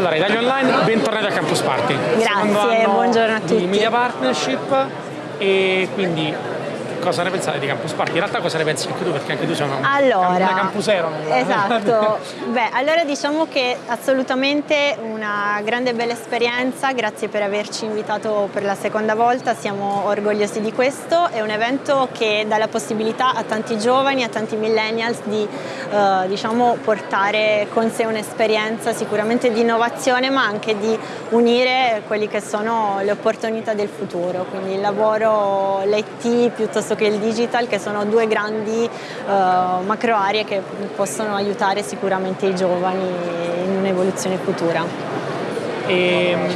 Allora, Italia Online, bentornati a Campus Party. Grazie, buongiorno a tutti. Di Media Partnership e quindi cosa ne pensate di Campus Party? In realtà cosa ne pensi anche tu? Perché anche tu sei una, allora, una campusero. Esatto. Beh, allora diciamo che assolutamente una grande bella esperienza, grazie per averci invitato per la seconda volta, siamo orgogliosi di questo. È un evento che dà la possibilità a tanti giovani, a tanti millennials di eh, diciamo, portare con sé un'esperienza sicuramente di innovazione ma anche di unire quelle che sono le opportunità del futuro, quindi il lavoro, l'IT piuttosto piuttosto che il digital che sono due grandi uh, macro aree che possono aiutare sicuramente i giovani in un'evoluzione futura. E, ehm,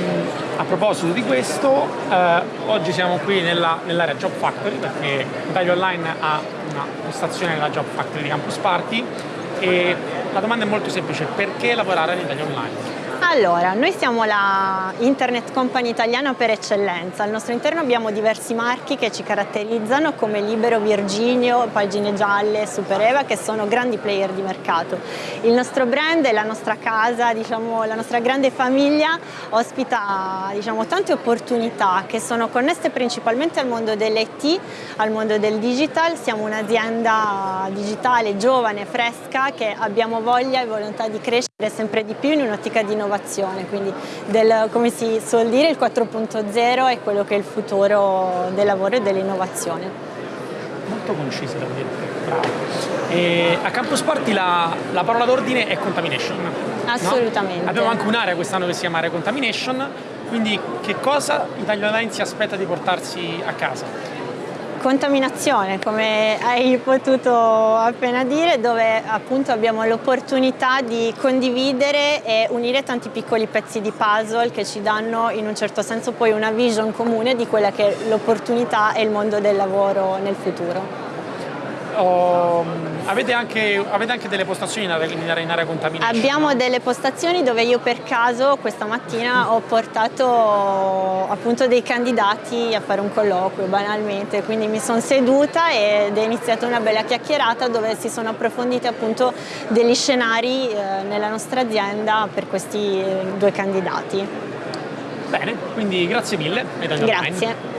a proposito di questo, eh, oggi siamo qui nell'area nell Job Factory perché Italia Online ha una postazione nella Job Factory di Campus Party e la domanda è molto semplice, perché lavorare in Italia Online? Allora, noi siamo la internet company italiana per eccellenza. Al nostro interno abbiamo diversi marchi che ci caratterizzano come Libero, Virginio, Pagine Gialle, Supereva che sono grandi player di mercato. Il nostro brand e la nostra casa, diciamo, la nostra grande famiglia ospita diciamo, tante opportunità che sono connesse principalmente al mondo dell'IT, al mondo del digital. Siamo un'azienda digitale giovane, fresca che abbiamo voglia e volontà di crescere sempre di più in un'ottica di innovazione innovazione, quindi del, come si suol dire il 4.0 è quello che è il futuro del lavoro e dell'innovazione. Molto concisa devo dire, bravo. E a Campus Party la, la parola d'ordine è contamination. Assolutamente. No? Abbiamo anche un'area quest'anno che si chiama Area Contamination, quindi che cosa Italia Online si aspetta di portarsi a casa? Contaminazione, come hai potuto appena dire, dove appunto abbiamo l'opportunità di condividere e unire tanti piccoli pezzi di puzzle che ci danno in un certo senso poi una vision comune di quella che è l'opportunità e il mondo del lavoro nel futuro. Oh, avete, anche, avete, anche, delle postazioni in area, in area contaminata? Abbiamo delle postazioni dove io per caso questa mattina ho portato appunto dei candidati a fare un colloquio banalmente, quindi mi sono seduta ed è iniziata una bella chiacchierata dove si sono approfonditi appunto degli scenari eh, nella nostra azienda per questi due candidati. Bene, quindi grazie mille. Grazie.